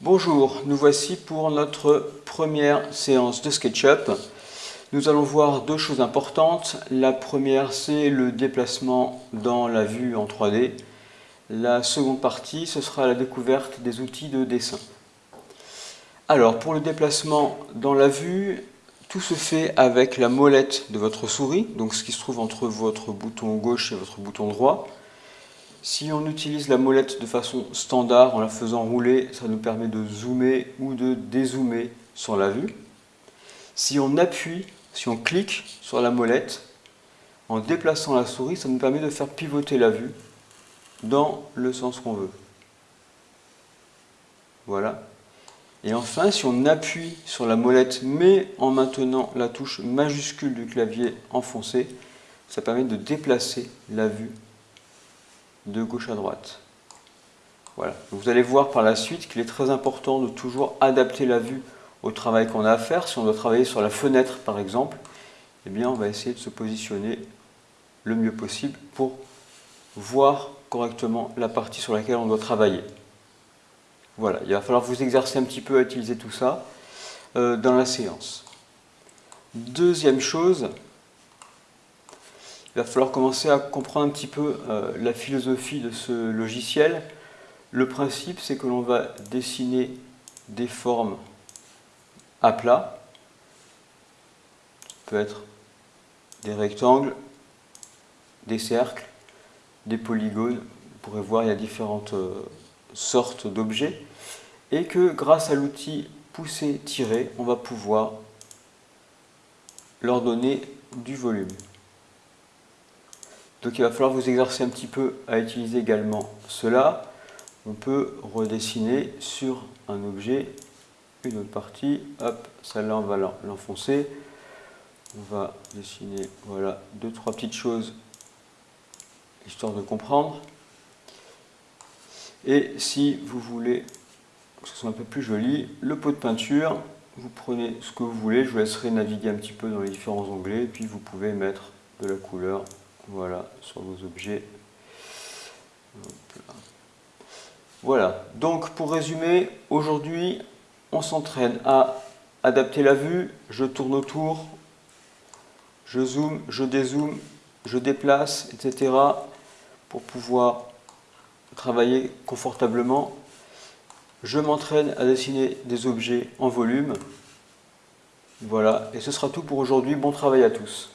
Bonjour, nous voici pour notre première séance de SketchUp. Nous allons voir deux choses importantes. La première, c'est le déplacement dans la vue en 3D. La seconde partie, ce sera la découverte des outils de dessin. Alors, pour le déplacement dans la vue, tout se fait avec la molette de votre souris, donc ce qui se trouve entre votre bouton gauche et votre bouton droit. Si on utilise la molette de façon standard en la faisant rouler, ça nous permet de zoomer ou de dézoomer sur la vue. Si on appuie, si on clique sur la molette, en déplaçant la souris, ça nous permet de faire pivoter la vue dans le sens qu'on veut. Voilà. Et enfin, si on appuie sur la molette, mais en maintenant la touche majuscule du clavier enfoncée, ça permet de déplacer la vue de gauche à droite. Voilà. Vous allez voir par la suite qu'il est très important de toujours adapter la vue au travail qu'on a à faire. Si on doit travailler sur la fenêtre par exemple, eh bien on va essayer de se positionner le mieux possible pour voir correctement la partie sur laquelle on doit travailler. Voilà, il va falloir vous exercer un petit peu à utiliser tout ça euh, dans la séance. Deuxième chose, il va falloir commencer à comprendre un petit peu euh, la philosophie de ce logiciel. Le principe, c'est que l'on va dessiner des formes à plat. Ça peut être des rectangles, des cercles, des polygones. Vous pourrez voir, il y a différentes euh, sortes d'objets. Et que grâce à l'outil pousser-tirer, on va pouvoir leur donner du volume. Donc il va falloir vous exercer un petit peu à utiliser également cela. On peut redessiner sur un objet une autre partie. Hop, celle-là on va l'enfoncer. On va dessiner voilà, deux, trois petites choses histoire de comprendre. Et si vous voulez que ce soit un peu plus joli, le pot de peinture, vous prenez ce que vous voulez, je vous laisserai naviguer un petit peu dans les différents onglets, et puis vous pouvez mettre de la couleur voilà, sur vos objets. Voilà, donc pour résumer, aujourd'hui, on s'entraîne à adapter la vue, je tourne autour, je zoome, je dézoome, je déplace, etc. pour pouvoir travailler confortablement. Je m'entraîne à dessiner des objets en volume. Voilà, et ce sera tout pour aujourd'hui. Bon travail à tous.